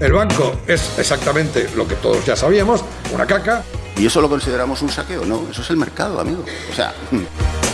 El banco es exactamente lo que todos ya sabíamos, una caca. ¿Y eso lo consideramos un saqueo? No, eso es el mercado, amigo. O sea...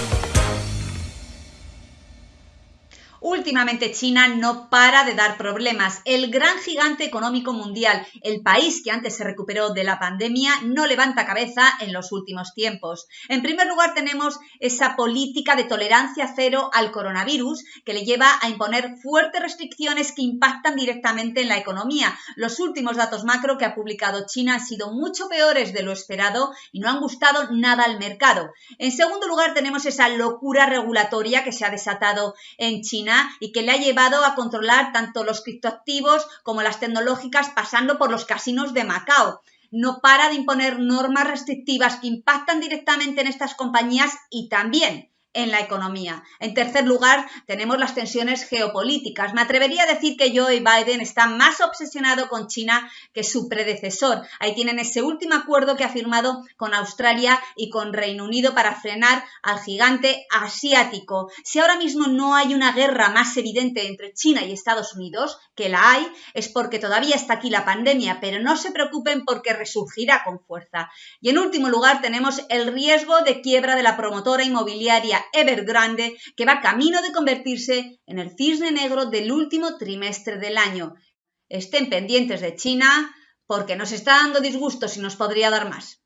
Últimamente China no para de dar problemas. El gran gigante económico mundial, el país que antes se recuperó de la pandemia, no levanta cabeza en los últimos tiempos. En primer lugar tenemos esa política de tolerancia cero al coronavirus que le lleva a imponer fuertes restricciones que impactan directamente en la economía. Los últimos datos macro que ha publicado China han sido mucho peores de lo esperado y no han gustado nada al mercado. En segundo lugar tenemos esa locura regulatoria que se ha desatado en China y que le ha llevado a controlar tanto los criptoactivos como las tecnológicas pasando por los casinos de Macao. No para de imponer normas restrictivas que impactan directamente en estas compañías y también en la economía. En tercer lugar, tenemos las tensiones geopolíticas. Me atrevería a decir que Joe Biden está más obsesionado con China que su predecesor. Ahí tienen ese último acuerdo que ha firmado con Australia y con Reino Unido para frenar al gigante asiático. Si ahora mismo no hay una guerra más evidente entre China y Estados Unidos, que la hay, es porque todavía está aquí la pandemia, pero no se preocupen porque resurgirá con fuerza. Y en último lugar, tenemos el riesgo de quiebra de la promotora inmobiliaria Evergrande que va camino de convertirse en el cisne negro del último trimestre del año. Estén pendientes de China porque nos está dando disgustos y nos podría dar más.